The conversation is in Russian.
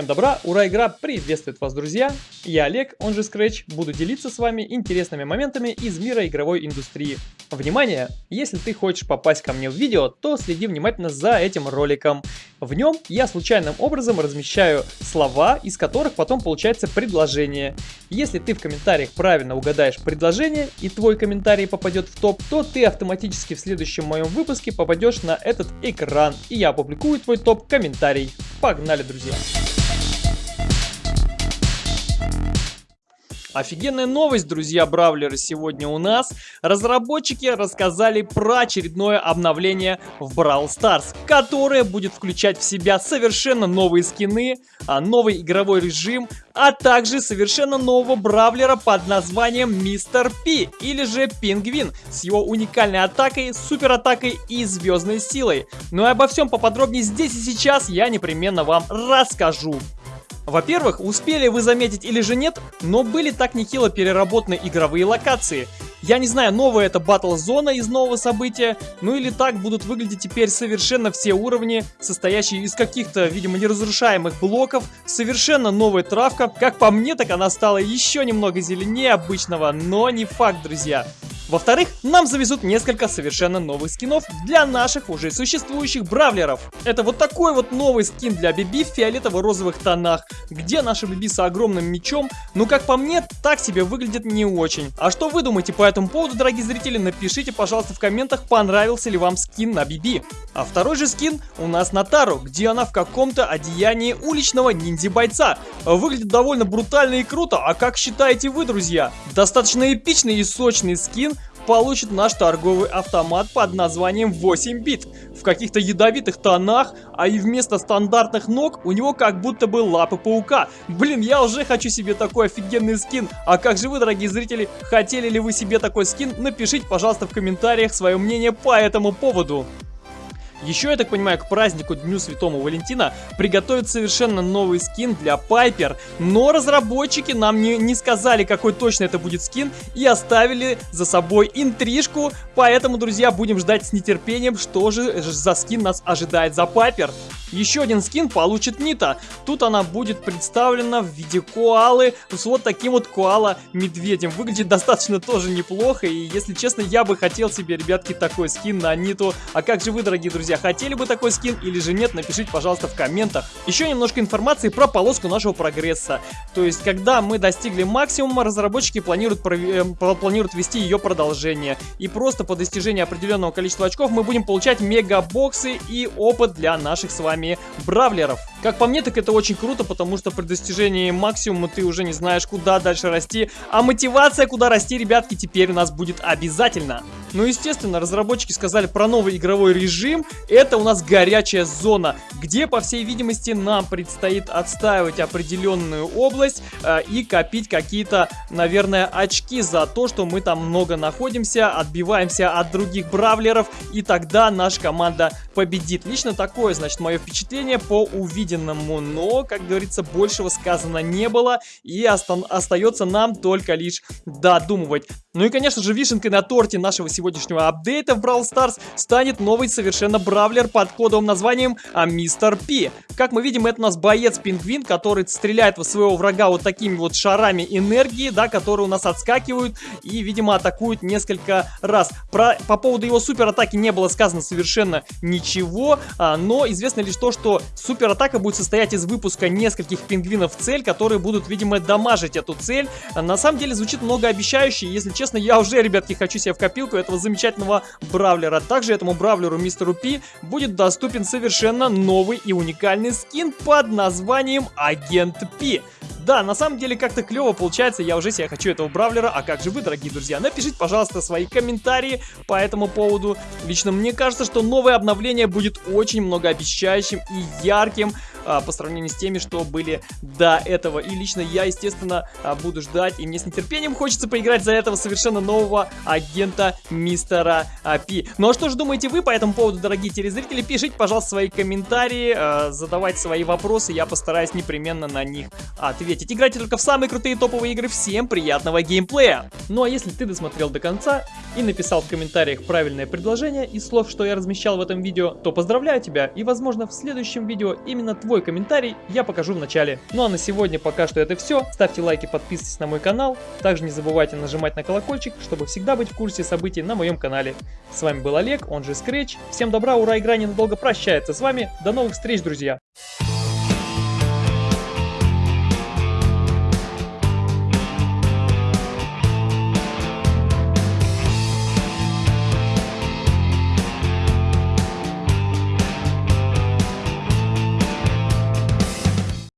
Всем добра, ура, игра приветствует вас, друзья! Я Олег, он же Scratch, буду делиться с вами интересными моментами из мира игровой индустрии. Внимание! Если ты хочешь попасть ко мне в видео, то следи внимательно за этим роликом. В нем я случайным образом размещаю слова, из которых потом получается предложение. Если ты в комментариях правильно угадаешь предложение и твой комментарий попадет в топ, то ты автоматически в следующем моем выпуске попадешь на этот экран, и я опубликую твой топ-комментарий. Погнали, друзья! Офигенная новость, друзья бравлеры, сегодня у нас. Разработчики рассказали про очередное обновление в Brawl Stars, которое будет включать в себя совершенно новые скины, а, новый игровой режим, а также совершенно нового бравлера под названием Мистер Пи, или же Пингвин, с его уникальной атакой, супер атакой и звездной силой. Ну и обо всем поподробнее здесь и сейчас я непременно вам расскажу. Во-первых, успели вы заметить или же нет, но были так нехило переработаны игровые локации. Я не знаю, новая это батл зона из нового события, ну или так будут выглядеть теперь совершенно все уровни, состоящие из каких-то, видимо, неразрушаемых блоков, совершенно новая травка. Как по мне, так она стала еще немного зеленее обычного, но не факт, друзья. Во-вторых, нам завезут несколько совершенно новых скинов для наших уже существующих бравлеров. Это вот такой вот новый скин для Биби в фиолетово-розовых тонах, где наша Биби с огромным мечом, ну как по мне, так себе выглядит не очень. А что вы думаете по этому поводу, дорогие зрители, напишите, пожалуйста, в комментах, понравился ли вам скин на Биби. А второй же скин у нас на Тару, где она в каком-то одеянии уличного ниндзя-бойца. Выглядит довольно брутально и круто, а как считаете вы, друзья? Достаточно эпичный и сочный скин, получит наш торговый автомат под названием 8 бит в каких-то ядовитых тонах, а и вместо стандартных ног у него как будто бы лапы паука. Блин, я уже хочу себе такой офигенный скин. А как же вы, дорогие зрители, хотели ли вы себе такой скин? Напишите, пожалуйста, в комментариях свое мнение по этому поводу. Еще, я так понимаю, к празднику Дню Святому Валентина приготовят совершенно новый скин для Пайпер, но разработчики нам не, не сказали, какой точно это будет скин, и оставили за собой интрижку, поэтому, друзья, будем ждать с нетерпением, что же за скин нас ожидает за Пайпер. Еще один скин получит Нита. Тут она будет представлена в виде коалы с вот таким вот коала-медведем. Выглядит достаточно тоже неплохо. И если честно, я бы хотел себе, ребятки, такой скин на Ниту. А как же вы, дорогие друзья, хотели бы такой скин или же нет? Напишите, пожалуйста, в комментах. Еще немножко информации про полоску нашего прогресса. То есть, когда мы достигли максимума, разработчики планируют, э, планируют ввести ее продолжение. И просто по достижении определенного количества очков мы будем получать мегабоксы и опыт для наших с вами бравлеров. Как по мне, так это очень круто, потому что при достижении максимума ты уже не знаешь, куда дальше расти. А мотивация, куда расти, ребятки, теперь у нас будет обязательно. Ну, естественно, разработчики сказали про новый игровой режим. Это у нас горячая зона, где, по всей видимости, нам предстоит отстаивать определенную область э, и копить какие-то, наверное, очки за то, что мы там много находимся, отбиваемся от других бравлеров, и тогда наша команда победит. Лично такое, значит, мое впечатление по увиденному, но, как говорится, большего сказано не было, и остается нам только лишь додумывать. Ну и, конечно же, вишенкой на торте нашего сегодняшнего апдейта в Brawl Stars станет новый совершенно бравлер под кодовым названием а, Мистер Пи. Как мы видим, это у нас боец-пингвин, который стреляет в своего врага вот такими вот шарами энергии, да, которые у нас отскакивают и, видимо, атакуют несколько раз. Про, по поводу его супер атаки не было сказано совершенно ничего, а, но известно лишь то, что супер атака будет состоять из выпуска нескольких пингвинов в цель, которые будут, видимо, дамажить эту цель. На самом деле звучит многообещающе, если честно, я уже, ребятки, хочу себе в копилку этого замечательного бравлера. Также этому бравлеру мистеру Пи будет доступен совершенно новый и уникальный скин под названием Агент Пи. Да, на самом деле как-то клево получается, я уже себе хочу этого бравлера, а как же вы, дорогие друзья? Напишите, пожалуйста, свои комментарии по этому поводу. Лично мне кажется, что новое обновление будет очень многообещающим и ярким а, по сравнению с теми, что были до этого. И лично я, естественно, а, буду ждать, и мне с нетерпением хочется поиграть за этого совершенно нового агента мистера а, Пи. Ну а что же думаете вы по этому поводу, дорогие телезрители? Пишите, пожалуйста, свои комментарии, а, задавайте свои вопросы, я постараюсь непременно на них ответить. Играйте только в самые крутые топовые игры. Всем приятного геймплея! Ну а если ты досмотрел до конца и написал в комментариях правильное предложение из слов, что я размещал в этом видео, то поздравляю тебя и возможно в следующем видео именно твой комментарий я покажу в начале. Ну а на сегодня пока что это все. Ставьте лайки, подписывайтесь на мой канал. Также не забывайте нажимать на колокольчик, чтобы всегда быть в курсе событий на моем канале. С вами был Олег, он же Scratch. Всем добра, ура, игра ненадолго прощается с вами. До новых встреч, друзья!